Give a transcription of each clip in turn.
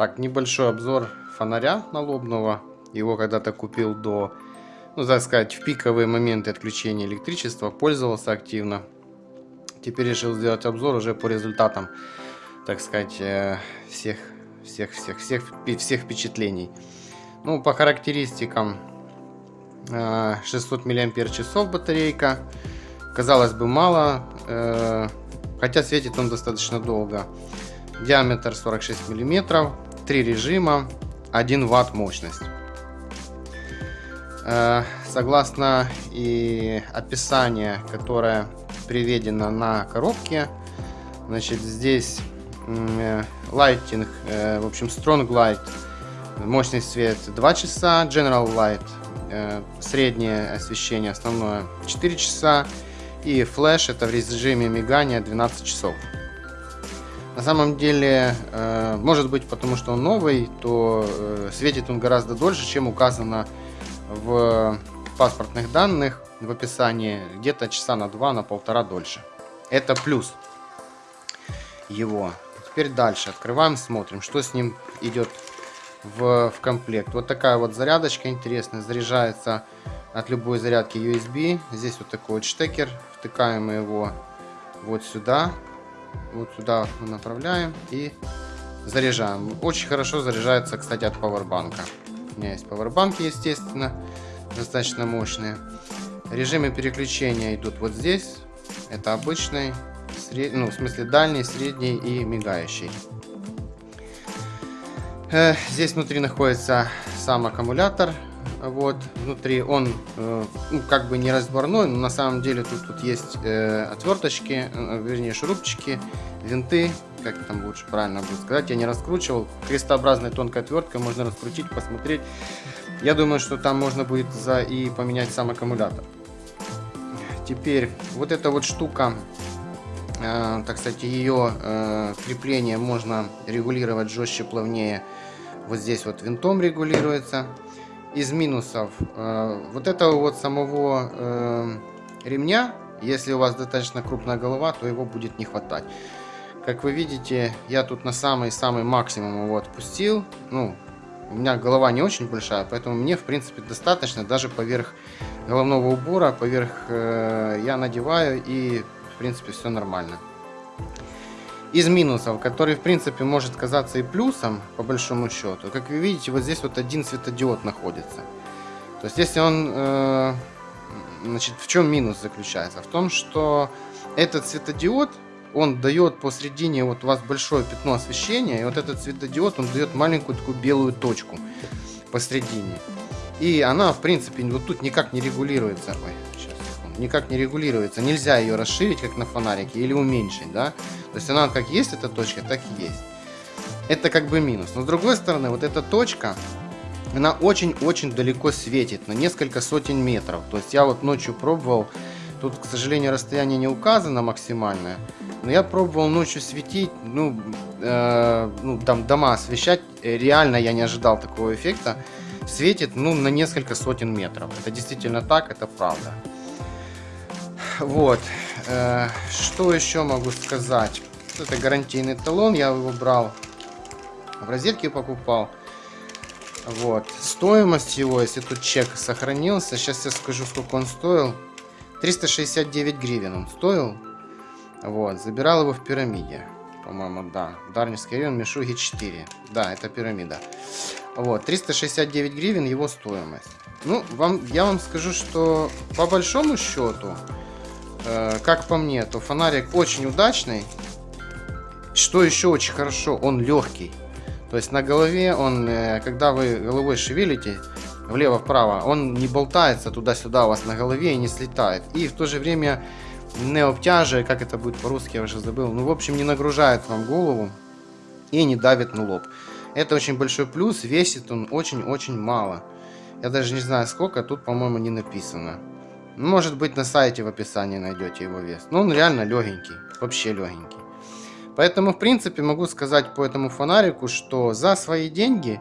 Так, небольшой обзор фонаря налобного. Его когда-то купил до, ну, так сказать, в пиковые моменты отключения электричества. Пользовался активно. Теперь решил сделать обзор уже по результатам, так сказать, э, всех, всех, всех, всех, всех впечатлений. Ну, по характеристикам 600 мАч батарейка. Казалось бы, мало, э, хотя светит он достаточно долго. Диаметр 46 мм, три режима, 1 Вт мощность. Э, согласно и описанию, которое приведено на коробке, значит здесь Lighting, в общем Strong Light, мощность свет 2 часа, General Light Э, среднее освещение основное 4 часа и флеш это в режиме мигания 12 часов. На самом деле, э, может быть потому что он новый, то э, светит он гораздо дольше, чем указано в паспортных данных в описании, где-то часа на 2, на полтора дольше. Это плюс его. Теперь дальше открываем, смотрим, что с ним идет в, в комплект. Вот такая вот зарядочка интересная. Заряжается от любой зарядки USB. Здесь вот такой вот штекер. Втыкаем его вот сюда. Вот сюда мы направляем и заряжаем. Очень хорошо заряжается, кстати, от пауэрбанка. У меня есть пауэрбанки, естественно, достаточно мощные. Режимы переключения идут вот здесь. Это обычный, сред... ну, в смысле дальний, средний и мигающий. Э, здесь внутри находится сам аккумулятор. Вот, внутри он э, ну, как бы не разборной, но на самом деле тут, тут есть э, отверточки, э, вернее шурупчики, винты, как там лучше правильно будет сказать, я не раскручивал. Крестообразной тонкой отверткой можно раскрутить, посмотреть. Я думаю, что там можно будет за и поменять сам аккумулятор. Теперь вот эта вот штука, э, так сказать, ее э, крепление можно регулировать жестче, плавнее вот здесь вот винтом регулируется. Из минусов, э, вот этого вот самого э, ремня, если у вас достаточно крупная голова, то его будет не хватать. Как вы видите, я тут на самый-самый максимум его отпустил. Ну, у меня голова не очень большая, поэтому мне, в принципе, достаточно. Даже поверх головного убора, поверх э, я надеваю и, в принципе, все нормально из минусов, который в принципе может казаться и плюсом, по большому счету, как вы видите, вот здесь вот один светодиод находится. То есть если он, э, значит, в чем минус заключается? В том, что этот светодиод, он дает посередине, вот у вас большое пятно освещения, и вот этот светодиод, он дает маленькую такую белую точку посередине. И она, в принципе, вот тут никак не регулируется. Ой, сейчас, никак не регулируется. Нельзя ее расширить, как на фонарике, или уменьшить, да. То есть она как есть эта точка, так и есть. Это как бы минус. Но с другой стороны, вот эта точка, она очень-очень далеко светит, на несколько сотен метров. То есть я вот ночью пробовал, тут, к сожалению, расстояние не указано максимальное, но я пробовал ночью светить, ну, э, ну там дома освещать, реально я не ожидал такого эффекта. Светит, ну, на несколько сотен метров. Это действительно так, это правда. Вот. Э, что еще могу сказать? Это гарантийный талон. Я его брал в розетке покупал. Вот. Стоимость его, если тут чек сохранился, сейчас я скажу, сколько он стоил. 369 гривен он стоил. Вот. Забирал его в пирамиде. По-моему, да. Дарнинский район, Мишуги 4. Да, это пирамида. Вот. 369 гривен его стоимость. Ну, вам, я вам скажу, что по большому счету, как по мне, то фонарик очень удачный. Что еще очень хорошо, он легкий. То есть на голове он, э, когда вы головой шевелите, влево-вправо, он не болтается туда-сюда у вас на голове и не слетает. И в то же время не обтяживает, как это будет по-русски, я уже забыл. Ну, в общем, не нагружает вам голову и не давит на лоб. Это очень большой плюс, весит он очень-очень мало. Я даже не знаю сколько, тут, по-моему, не написано. Может быть на сайте в описании найдете его вес. Но он реально легенький, вообще легенький. Поэтому, в принципе, могу сказать по этому фонарику, что за свои деньги,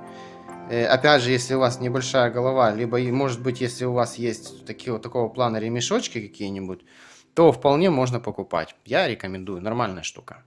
э, опять же, если у вас небольшая голова, либо, может быть, если у вас есть такие, вот такого плана ремешочки какие-нибудь, то вполне можно покупать. Я рекомендую, нормальная штука.